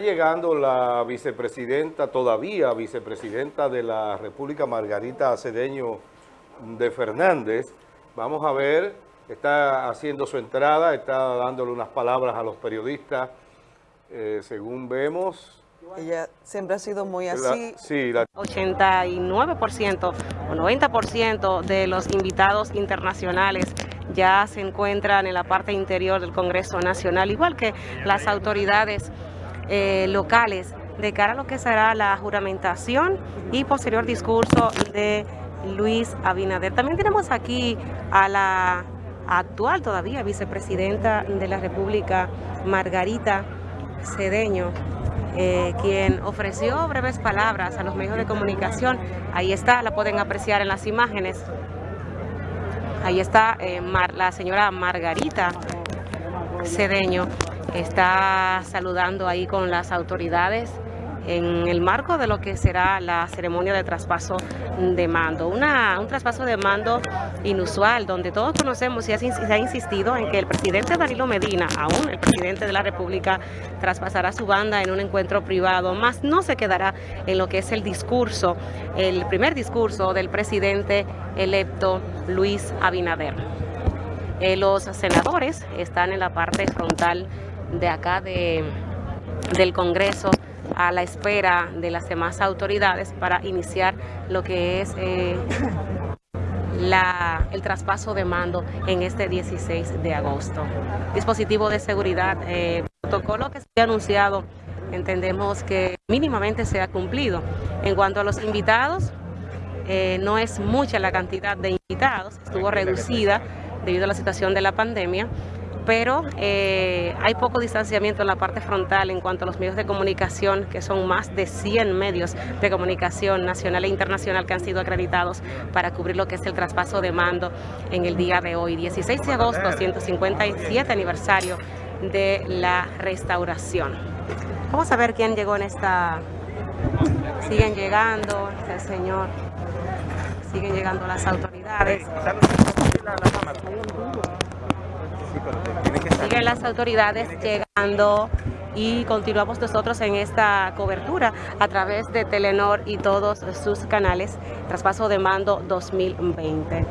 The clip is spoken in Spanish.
Llegando la vicepresidenta, todavía vicepresidenta de la República, Margarita Cedeño de Fernández. Vamos a ver, está haciendo su entrada, está dándole unas palabras a los periodistas, eh, según vemos. Ella siempre ha sido muy así. sí, 89% o 90% de los invitados internacionales ya se encuentran en la parte interior del Congreso Nacional, igual que las autoridades eh, locales de cara a lo que será la juramentación y posterior discurso de Luis Abinader. También tenemos aquí a la actual todavía vicepresidenta de la República, Margarita Cedeño, eh, quien ofreció breves palabras a los medios de comunicación. Ahí está, la pueden apreciar en las imágenes. Ahí está eh, la señora Margarita Cedeño está saludando ahí con las autoridades en el marco de lo que será la ceremonia de traspaso de mando. Una, un traspaso de mando inusual, donde todos conocemos y se ha insistido en que el presidente Danilo Medina, aún el presidente de la República, traspasará su banda en un encuentro privado, más no se quedará en lo que es el discurso, el primer discurso del presidente electo Luis Abinader. Eh, los senadores están en la parte frontal de acá de, del Congreso a la espera de las demás autoridades para iniciar lo que es eh, la, el traspaso de mando en este 16 de agosto. Dispositivo de seguridad, eh, protocolo que se ha anunciado, entendemos que mínimamente se ha cumplido. En cuanto a los invitados, eh, no es mucha la cantidad de invitados, estuvo reducida debido a la situación de la pandemia, pero eh, hay poco distanciamiento en la parte frontal en cuanto a los medios de comunicación, que son más de 100 medios de comunicación nacional e internacional que han sido acreditados para cubrir lo que es el traspaso de mando en el día de hoy, 16 de agosto, 157 aniversario de la restauración. Vamos a ver quién llegó en esta... Siguen llegando, el señor, siguen llegando las autoridades. Siguen las autoridades llegando y continuamos nosotros en esta cobertura a través de Telenor y todos sus canales, traspaso de mando 2020.